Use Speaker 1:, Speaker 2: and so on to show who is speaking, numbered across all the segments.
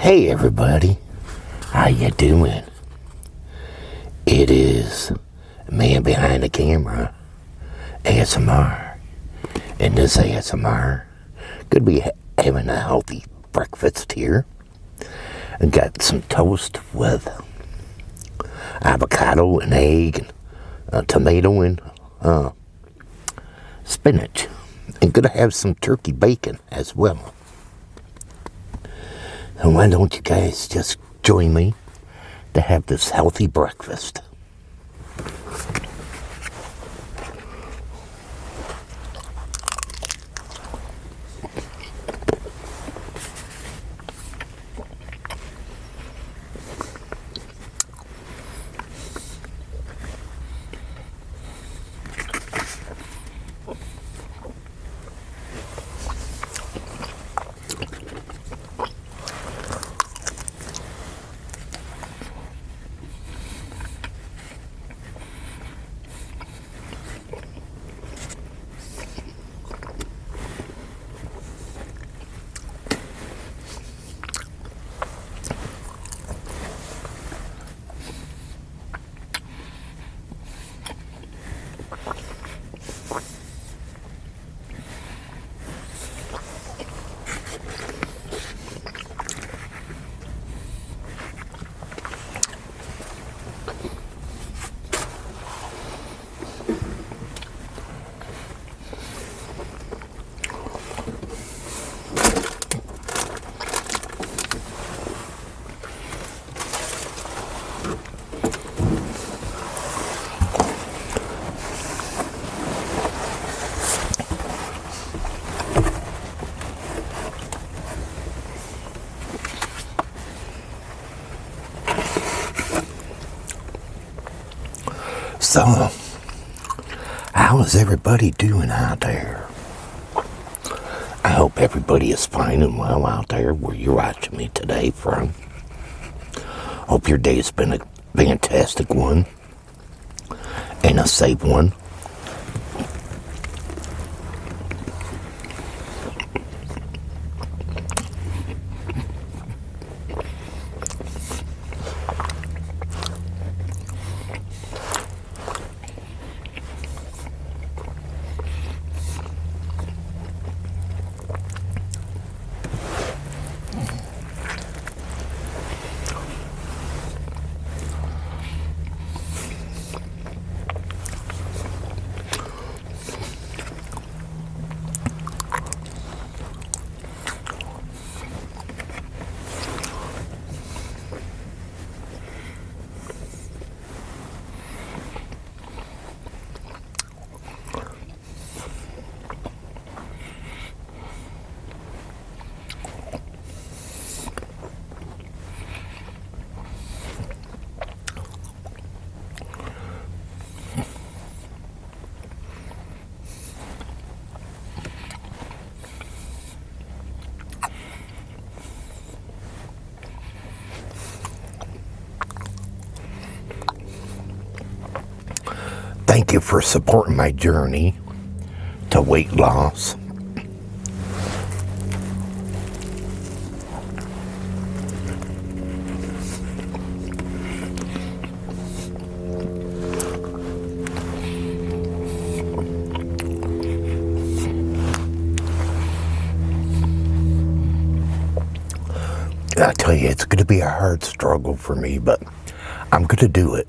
Speaker 1: Hey everybody, how you doing? It is man behind the camera, ASMR. And this ASMR could be having a healthy breakfast here. I got some toast with avocado and egg and tomato and uh, spinach. And gonna have some turkey bacon as well. And why don't you guys just join me to have this healthy breakfast? So, how is everybody doing out there? I hope everybody is fine and well out there where you're watching me today from. Hope your day's been a fantastic one and a safe one. Thank you for supporting my journey to weight loss. I tell you, it's going to be a hard struggle for me, but I'm going to do it.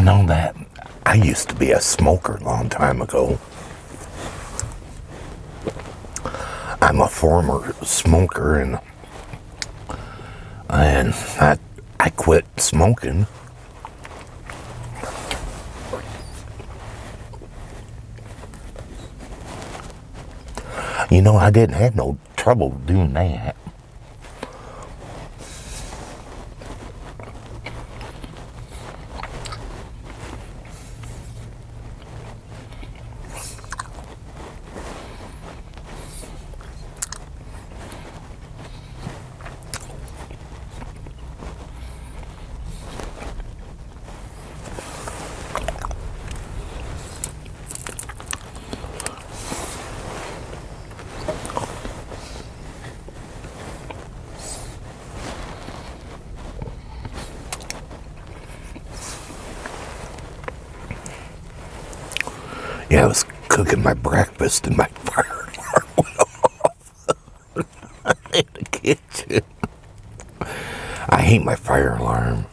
Speaker 1: I know that. I used to be a smoker a long time ago. I'm a former smoker and and I I quit smoking. You know, I didn't have no trouble doing that. Yeah, I was cooking my breakfast and my fire alarm went off in the kitchen. I hate my fire alarm.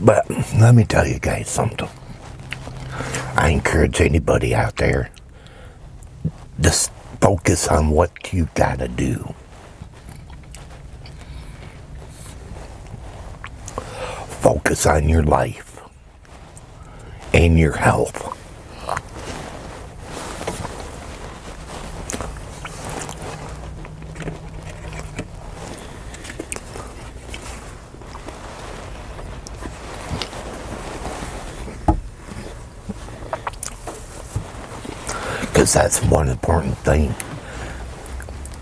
Speaker 1: But let me tell you guys something. I encourage anybody out there just focus on what you gotta do. Focus on your life and your health. Because that's one important thing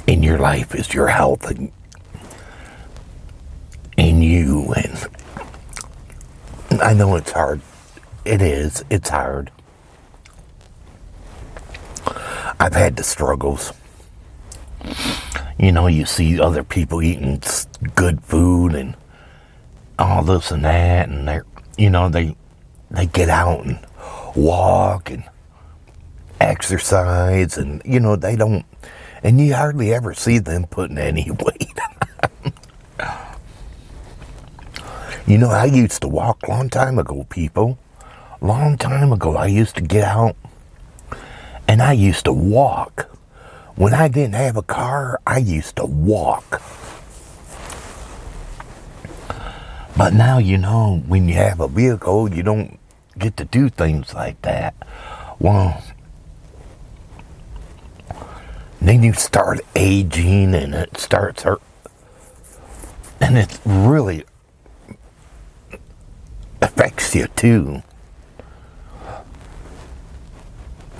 Speaker 1: in your life is your health and in you and I know it's hard. It is. It's hard. I've had the struggles. You know, you see other people eating good food and all this and that and they're you know, they they get out and walk and exercise and you know they don't and you hardly ever see them putting any weight you know i used to walk long time ago people. Long time ago i used to get out and i used to walk. When i didn't have a car i used to walk. But now you know when you have a vehicle you don't get to do things like that. Well then you start aging and it starts hurt. And it really affects you too.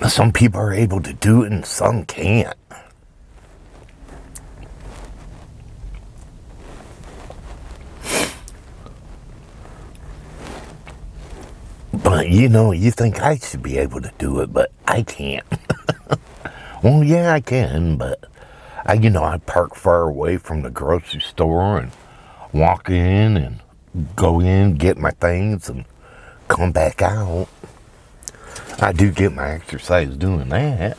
Speaker 1: Some people are able to do it and some can't. But you know, you think I should be able to do it, but I can't. Well, yeah, I can, but I, you know, I park far away from the grocery store and walk in and go in, get my things, and come back out. I do get my exercise doing that.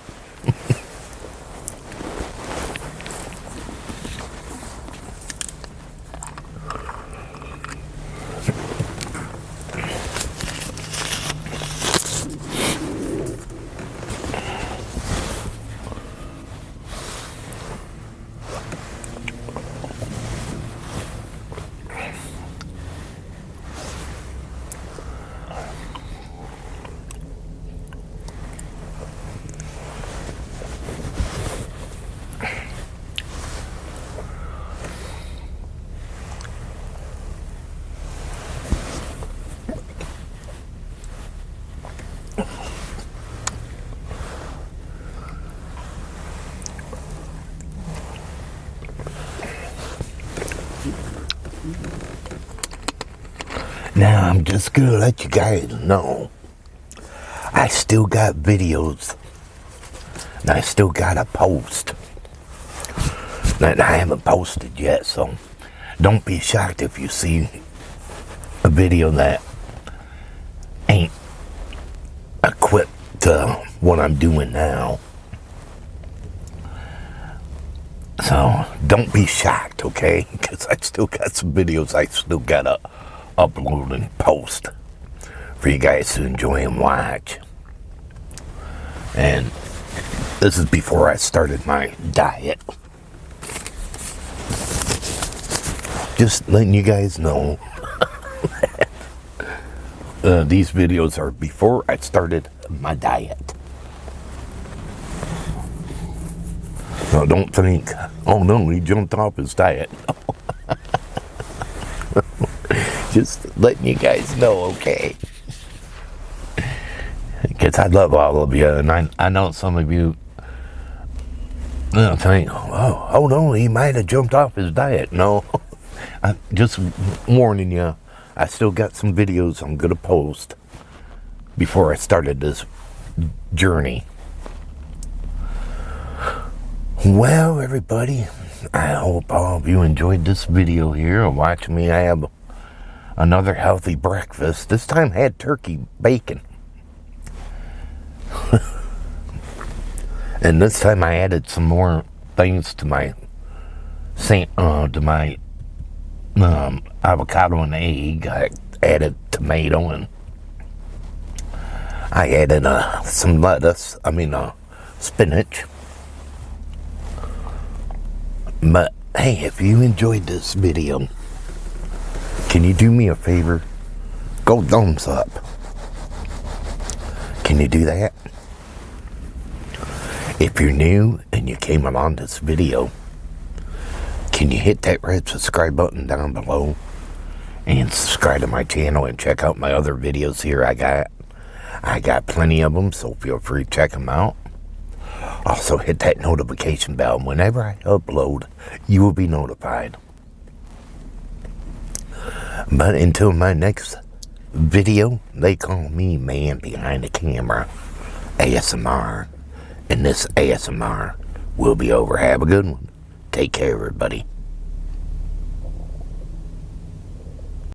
Speaker 1: Now I'm just gonna let you guys know I still got videos and I still got a post that I haven't posted yet so don't be shocked if you see a video that ain't equipped to what I'm doing now. So don't be shocked, okay? Because I still got some videos I still gotta upload and post for you guys to enjoy and watch. And this is before I started my diet. Just letting you guys know uh, these videos are before I started my diet. So don't think, oh no, he jumped off his diet. Just letting you guys know, okay? Because I love all of you, and I, I know some of you think, oh, oh no, he might have jumped off his diet. No, I'm just warning you, I still got some videos I'm going to post before I started this journey. Well, everybody, I hope all of you enjoyed this video here watch me I have another healthy breakfast. This time had turkey bacon. and this time I added some more things to my uh, to my um, avocado and egg. I added tomato and I added uh, some lettuce. I mean uh, spinach. But hey, if you enjoyed this video, can you do me a favor? Go thumbs up. Can you do that? If you're new and you came along this video, can you hit that red subscribe button down below and subscribe to my channel and check out my other videos here I got. I got plenty of them, so feel free to check them out. Also hit that notification bell. Whenever I upload, you will be notified. But until my next video, they call me man behind the camera, ASMR. And this ASMR will be over. Have a good one. Take care, everybody.